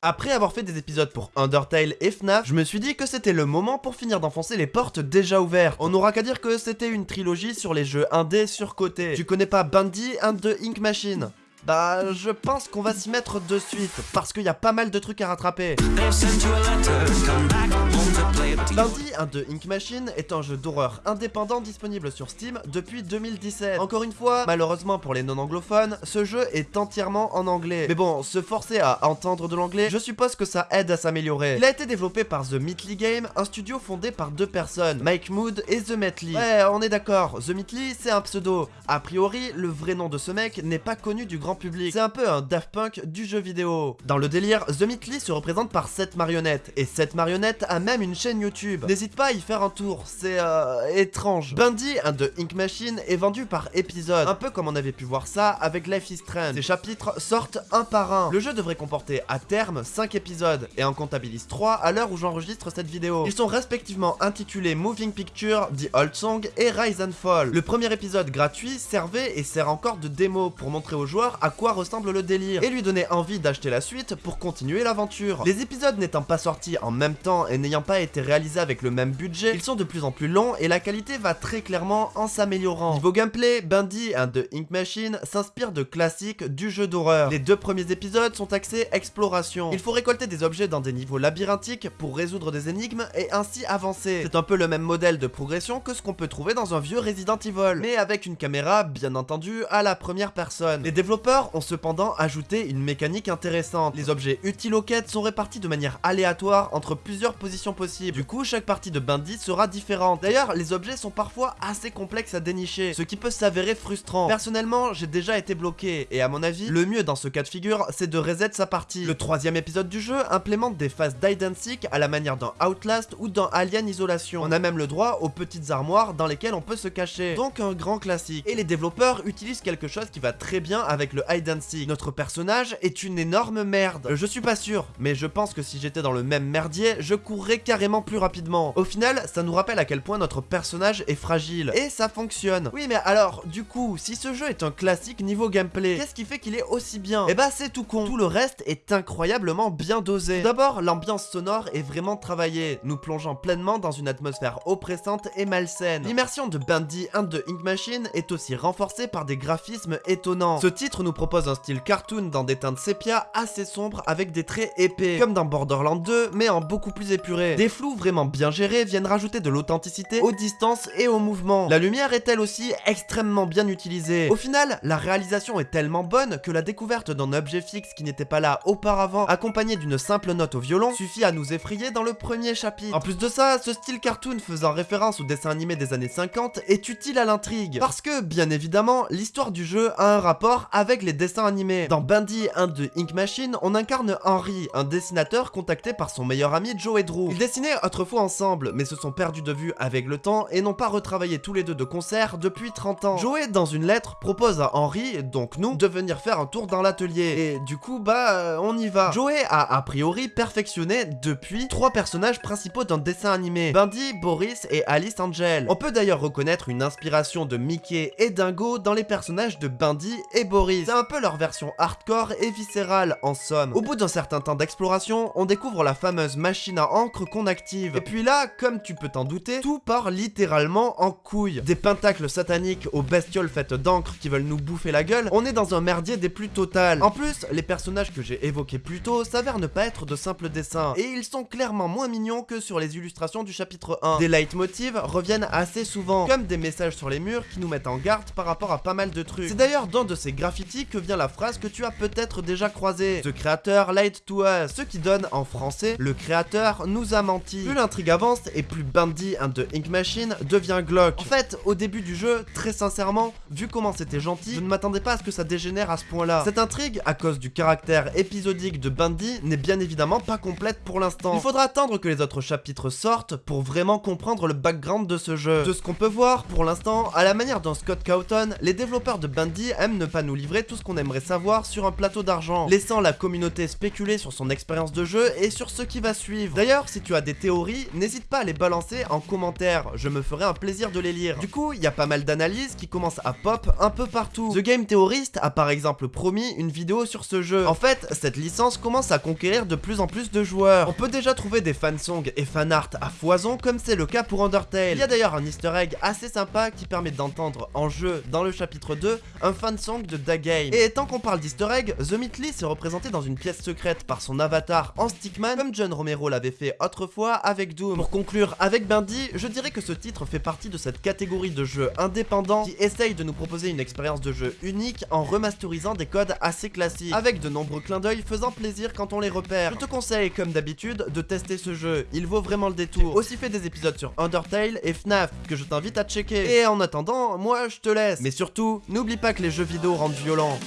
Après avoir fait des épisodes pour Undertale et FNAF, je me suis dit que c'était le moment pour finir d'enfoncer les portes déjà ouvertes. On n'aura qu'à dire que c'était une trilogie sur les jeux indés surcotés. Tu connais pas Bandy and the Ink Machine? Bah, je pense qu'on va s'y mettre de suite, parce qu'il y a pas mal de trucs à rattraper. Lundi, un de Ink Machine est un jeu d'horreur indépendant disponible sur Steam depuis 2017. Encore une fois, malheureusement pour les non-anglophones, ce jeu est entièrement en anglais. Mais bon, se forcer à entendre de l'anglais, je suppose que ça aide à s'améliorer. Il a été développé par The Meatly Game, un studio fondé par deux personnes, Mike Mood et The Meatly. Ouais, on est d'accord, The Meatly c'est un pseudo. A priori, le vrai nom de ce mec n'est pas connu du grand public. C'est un peu un Daft Punk du jeu vidéo. Dans le délire, The Meatly se représente par cette marionnette, et cette marionnette a même une chaîne YouTube. N'hésite pas à y faire un tour, c'est euh, étrange. Bundy, un de Ink Machine, est vendu par épisode, un peu comme on avait pu voir ça avec Life is Strange. Ces chapitres sortent un par un. Le jeu devrait comporter à terme 5 épisodes, et en comptabilise 3 à l'heure où j'enregistre cette vidéo. Ils sont respectivement intitulés Moving Picture, The Old Song et Rise and Fall. Le premier épisode gratuit servait et sert encore de démo pour montrer aux joueurs à quoi ressemble le délire, et lui donner envie d'acheter la suite pour continuer l'aventure. Les épisodes n'étant pas sortis en même temps et n'ayant pas été réalisés avec le même budget, ils sont de plus en plus longs et la qualité va très clairement en s'améliorant. Niveau gameplay, Bundy and the Ink Machine s'inspire de classiques du jeu d'horreur. Les deux premiers épisodes sont axés exploration. Il faut récolter des objets dans des niveaux labyrinthiques pour résoudre des énigmes et ainsi avancer. C'est un peu le même modèle de progression que ce qu'on peut trouver dans un vieux Resident Evil, mais avec une caméra bien entendu à la première personne. Les développeurs ont cependant ajouté une mécanique intéressante. Les objets utiles aux quêtes sont répartis de manière aléatoire entre plusieurs positions possibles. Du coup, chaque partie de Bandit sera différente. D'ailleurs, les objets sont parfois assez complexes à dénicher, ce qui peut s'avérer frustrant. Personnellement, j'ai déjà été bloqué, et à mon avis, le mieux dans ce cas de figure, c'est de reset sa partie. Le troisième épisode du jeu implémente des phases d'hide and seek à la manière d'un Outlast ou d'un Alien Isolation. On a même le droit aux petites armoires dans lesquelles on peut se cacher. Donc un grand classique. Et les développeurs utilisent quelque chose qui va très bien avec le hide and seek. Notre personnage est une énorme merde. Je suis pas sûr, mais je pense que si j'étais dans le même merdier, je courrais carrément plus rapidement. Au final, ça nous rappelle à quel point notre personnage est fragile. Et ça fonctionne. Oui, mais alors, du coup, si ce jeu est un classique niveau gameplay, qu'est-ce qui fait qu'il est aussi bien? Eh bah, c'est tout con. Tout le reste est incroyablement bien dosé. D'abord, l'ambiance sonore est vraiment travaillée, nous plongeant pleinement dans une atmosphère oppressante et malsaine. L'immersion de Bandy and the Ink Machine est aussi renforcée par des graphismes étonnants. Ce titre nous propose un style cartoon dans des teintes sépia assez sombres avec des traits épais, comme dans Borderlands 2, mais en beaucoup plus épuré. Des flous vraiment bien gérés viennent rajouter de l'authenticité aux distances et aux mouvements. La lumière est elle aussi extrêmement bien utilisée. Au final, la réalisation est tellement bonne que la découverte d'un objet fixe qui n'était pas là auparavant, accompagné d'une simple note au violon, suffit à nous effrayer dans le premier chapitre. En plus de ça, ce style cartoon faisant référence au dessin animé des années 50 est utile à l'intrigue. Parce que, bien évidemment, l'histoire du jeu a un rapport avec les dessins animés. Dans Bandy 1 de Ink Machine, on incarne Henry, un dessinateur contacté par son meilleur ami Joe Drew. Ils autrefois ensemble, mais se sont perdus de vue avec le temps et n'ont pas retravaillé tous les deux de concert depuis 30 ans. Joey, dans une lettre, propose à Henry, donc nous, de venir faire un tour dans l'atelier. Et du coup, bah, euh, on y va. Joey a a priori perfectionné depuis trois personnages principaux d'un dessin animé, Bundy, Boris et Alice Angel. On peut d'ailleurs reconnaître une inspiration de Mickey et Dingo dans les personnages de Bundy et Boris. C'est un peu leur version hardcore et viscérale en somme. Au bout d'un certain temps d'exploration, on découvre la fameuse machine à encre qu'on Et puis là, comme tu peux t'en douter, tout part littéralement en couille. Des pentacles sataniques aux bestioles faites d'encre qui veulent nous bouffer la gueule, on est dans un merdier des plus totales. En plus, les personnages que j'ai évoqués plus tôt s'avèrent ne pas être de simples dessins, et ils sont clairement moins mignons que sur les illustrations du chapitre 1. Des leitmotivs reviennent assez souvent, comme des messages sur les murs qui nous mettent en garde par rapport à pas mal de trucs. C'est d'ailleurs dans de ces graffitis que vient la phrase que tu as peut-être déjà croisée. Ce créateur lied to us, ce qui donne en français, le créateur nous a menti. Plus l'intrigue avance et plus Bandy and the Ink Machine devient glauque. En fait, au début du jeu, très sincèrement, vu comment c'était gentil, je ne m'attendais pas à ce que ça dégénère à ce point-là. Cette intrigue, à cause du caractère épisodique de Bandy, n'est bien évidemment pas complète pour l'instant. Il faudra attendre que les autres chapitres sortent pour vraiment comprendre le background de ce jeu. De ce qu'on peut voir, pour l'instant, à la manière d'un Scott Cawthon, les développeurs de Bandy aiment ne pas nous livrer tout ce qu'on aimerait savoir sur un plateau d'argent, laissant la communauté spéculer sur son expérience de jeu et sur ce qui va suivre. D'ailleurs, si tu as des théories, n'hésite pas à les balancer en commentaire, je me ferai un plaisir de les lire. Du coup, il y a pas mal d'analyses qui commencent à pop un peu partout. The Game Theorist a par exemple promis une vidéo sur ce jeu. En fait, cette licence commence à conquérir de plus en plus de joueurs. On peut déjà trouver des fansongs et fanart à foison comme c'est le cas pour Undertale. Il y a d'ailleurs un easter egg assez sympa qui permet d'entendre en jeu, dans le chapitre 2, un fansong de Da Game. Et tant qu'on parle d'easter egg, The Meatly s'est représenté dans une pièce secrète par son avatar en stickman comme John Romero l'avait fait autrefois avec Doom. Pour conclure avec Bandy, je dirais que ce titre fait partie de cette catégorie de jeux indépendants qui essaye de nous proposer une expérience de jeu unique en remasterisant des codes assez classiques, avec de nombreux clins d'œil faisant plaisir quand on les repère. Je te conseille, comme d'habitude, de tester ce jeu, il vaut vraiment le détour. Aussi fait des épisodes sur Undertale et FNAF que je t'invite à checker. Et en attendant, moi je te laisse. Mais surtout, n'oublie pas que les jeux vidéo rendent violents.